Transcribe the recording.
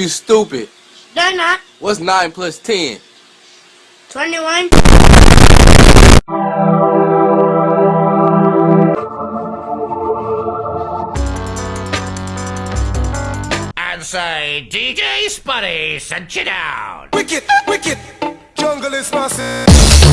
You stupid. They're not. What's 9 plus 10? 21. And say, DJ Spuddy, sent you down. Wicked, wicked, jungle is massive.